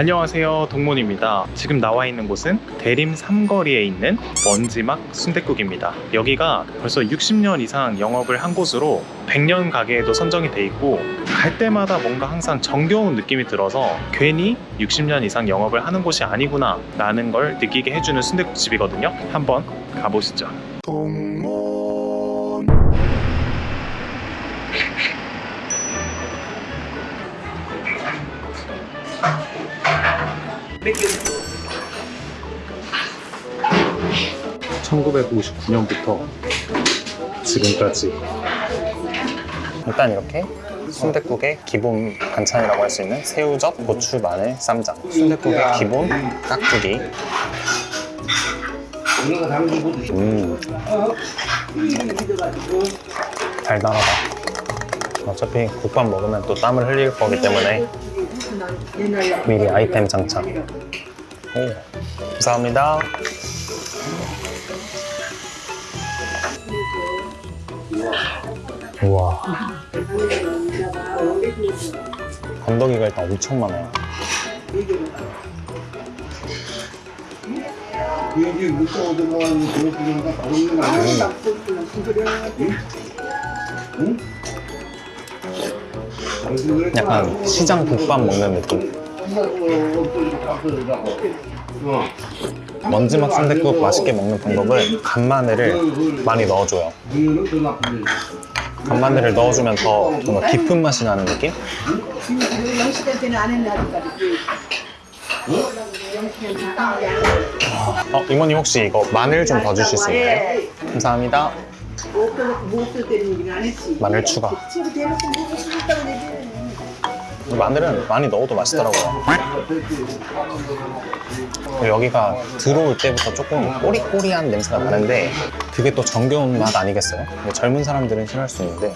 안녕하세요 동문입니다. 지금 나와 있는 곳은 대림 삼거리에 있는 먼지막 순댓국입니다. 여기가 벌써 60년 이상 영업을 한 곳으로 100년 가게에도 선정이 돼 있고 갈 때마다 뭔가 항상 정겨운 느낌이 들어서 괜히 60년 이상 영업을 하는 곳이 아니구나 라는 걸 느끼게 해주는 순댓국집이거든요. 한번 가보시죠 (1959년부터) 지금까지. 일단 이렇게 순댓국의 기본 반찬이라고 할 수 있는 새우젓, 고추, 마늘, 쌈장. 순댓국의 기본 깍두기. 음. 달달하다. 어차피 국밥 먹으면 또 땀을 흘릴 거기 때문에 미리 아이템 장착. 오 감사합니다 우와. 건더기가 일단 엄청 많아요. 약간 시장 국밥 먹는 느낌 먼지막 순댓국 맛있게 먹는 방법은 간마늘을 많이 넣어줘요 간마늘을 넣어주면 더 뭔가 깊은 맛이 나는 느낌? 어, 이모님 혹시 이거 마늘 좀 더 주실 수 있나요? 감사합니다 했지. 마늘 추가 마늘은 많이 넣어도 맛있더라고요. 여기가 들어올 때부터 조금 꼬리꼬리한 냄새가 나는데 그게 또 정겨운 맛 아니겠어요? 뭐 젊은 사람들은 싫어할 수 있는데.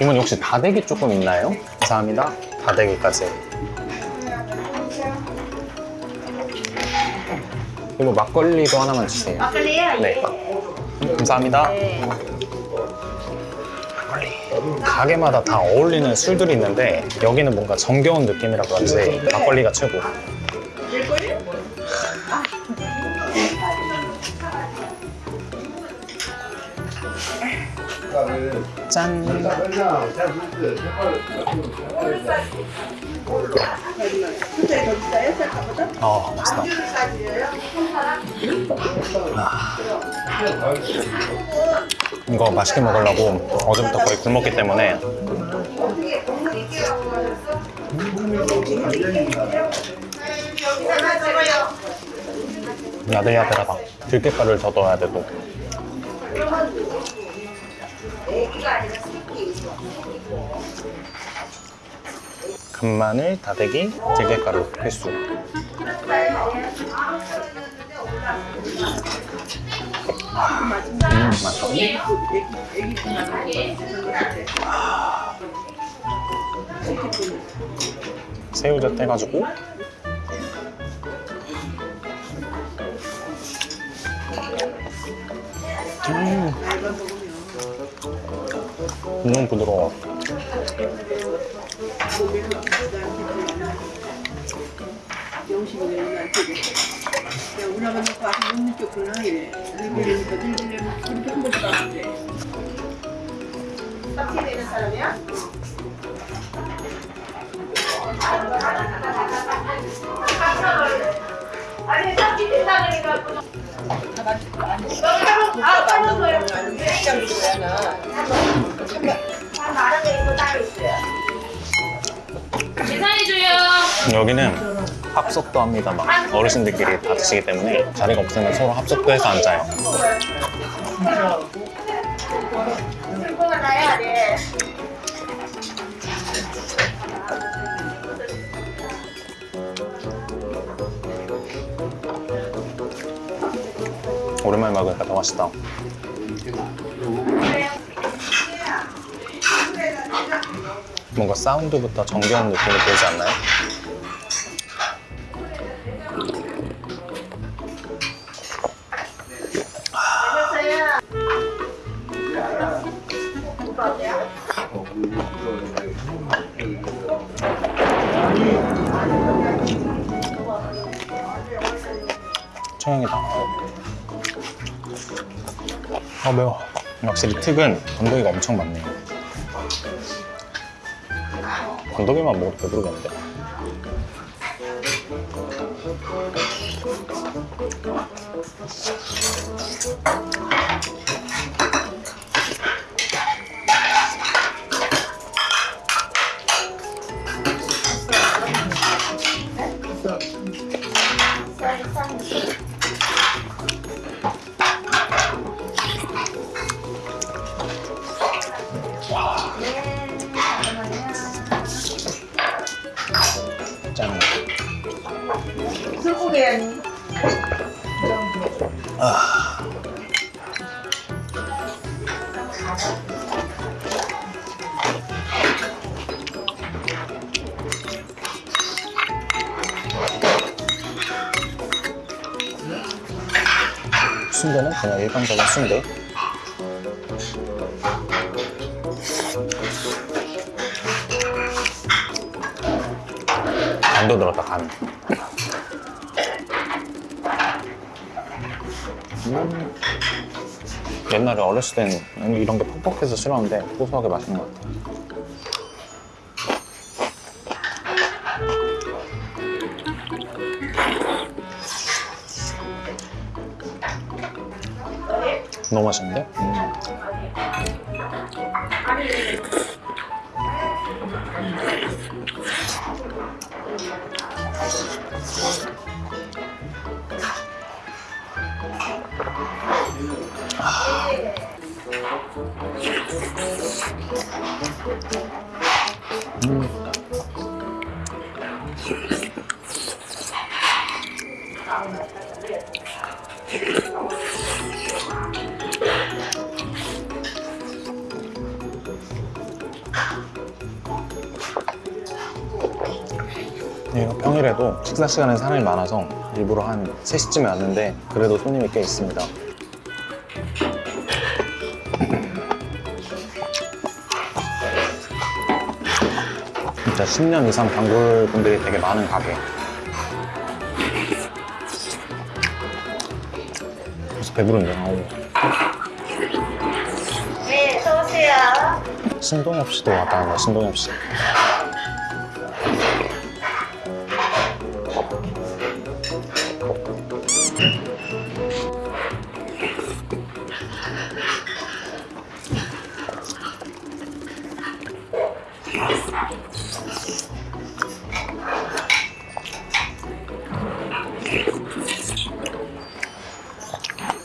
이모님 혹시 다대기 조금 있나요? 감사합니다. 다대기까지 이거 막걸리도 하나만 주세요 막걸리요? 네. 감사합니다. 막걸리. 가게마다 다 어울리는 술들이 있는데 여기는 뭔가 정겨운 느낌이라 그런지 막걸리가 최고. 짠. 어, 맛있다. 아. 이거 맛있게 먹으려고 어제부터 거의 굶었기 때문에 야들야들하다. 들깨가루를 더 넣어야 되고. 간마늘, 다대기, 들깨가루 필수. 음, 맛있어. 새우젓 떼가지고 음. 너무 부드러워 영식이 내한테 야, 우나가. 들기름이니까 들기름 그렇게 한 번도 안 하는데. 여기는 합석도 합니다. 막 어르신들끼리 다 드시기 때문에 자리가 없으면 서로 합석도 해서 앉아요. 오랜만에 먹으니까 더 맛있다. 뭔가 사운드부터 정겨운 느낌이 들지 않나요? 아 매워. 확실히 특은 건더기가 엄청 많네요. 건더기만 먹어도 배부르겠는데? 술고기야니. 순대는 그냥 일반적인 순대. 간도 들었다, 간. 음. 옛날에 어렸을 땐 이런 게 퍽퍽해서 싫었는데 고소하게 맛있는 것 같아. 너무 맛있는데? 음. 여기가 평일에도 식사 시간에 사람이 많아서 일부러 한 3시쯤에 왔는데 그래도 손님이 꽤 있습니다. 진짜 10년 이상 단골 분들이 되게 많은 가게. 벌써 배부른데. 아우. 네, 어서오세요. 신동엽 씨도 왔다 갔네, 신동엽 씨.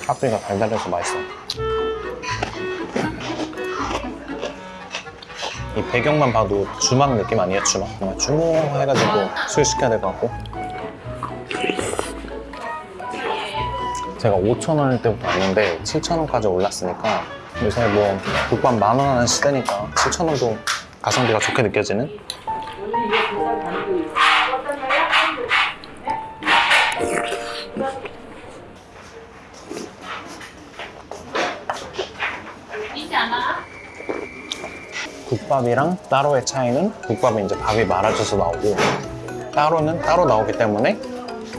핫도그가 달달해서 맛있어. 이 배경만 봐도 주막 느낌 아니에요? 주막? 정말 주문해가지고 술 시켜야 될 것 같고 제가 5,000원일 때부터 왔는데 7,000원까지 올랐으니까 요새 뭐 국밥 만원 하는 시대니까 7,000원도 가성비가 좋게 느껴지는? 국밥이랑 따로의 차이는 국밥은 이제 밥이 말아져서 나오고 따로는 따로 나오기 때문에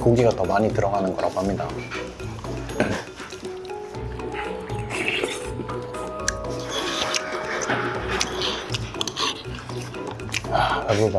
고기가 더 많이 들어가는 거라고 합니다. 아, 배부르다,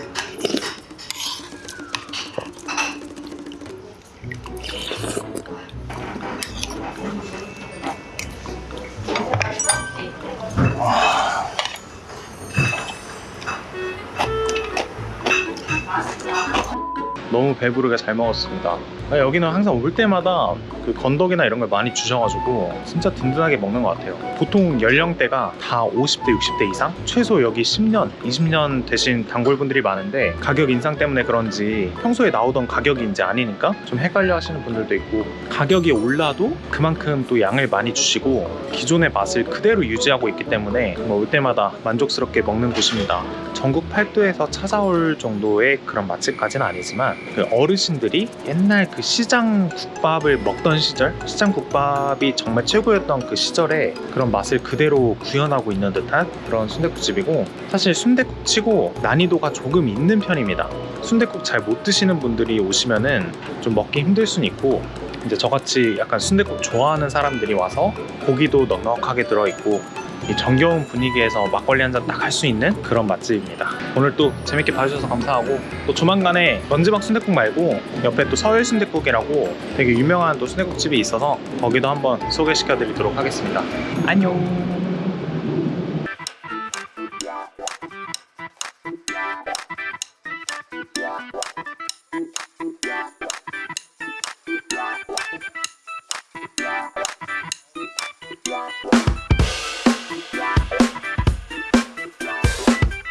너무 배부르게 잘 먹었습니다. 아, 여기는 항상 올 때마다 그 건더기나 이런 걸 많이 주셔가지고 진짜 든든하게 먹는 것 같아요. 보통 연령대가 다 50대, 60대 이상? 최소 여기 10년, 20년 되신 단골분들이 많은데 가격 인상 때문에 그런지 평소에 나오던 가격인지 아니니까 좀 헷갈려 하시는 분들도 있고 가격이 올라도 그만큼 또 양을 많이 주시고 기존의 맛을 그대로 유지하고 있기 때문에 뭐올 때마다 만족스럽게 먹는 곳입니다. 전국 팔도에서 찾아올 정도의 그런 맛집까지는 아니지만 그 어르신들이 옛날 그 시장 국밥을 먹던 시절 시장 국밥이 정말 최고였던 그 시절에 그런 맛을 그대로 구현하고 있는 듯한 그런 순댓국집이고 사실 순댓국 치고 난이도가 조금 있는 편입니다. 순댓국 잘 못 드시는 분들이 오시면은 좀 먹기 힘들 수는 있고 이제 저같이 약간 순댓국 좋아하는 사람들이 와서 고기도 넉넉하게 들어있고 이 정겨운 분위기에서 막걸리 한 잔 딱 할 수 있는 그런 맛집입니다. 오늘 또 재밌게 봐주셔서 감사하고 또 조만간에 먼지막 순댓국 말고 옆에 또 서울 순댓국이라고 되게 유명한 또 순댓국집이 있어서 거기도 한번 소개시켜 드리도록 하겠습니다. 안녕.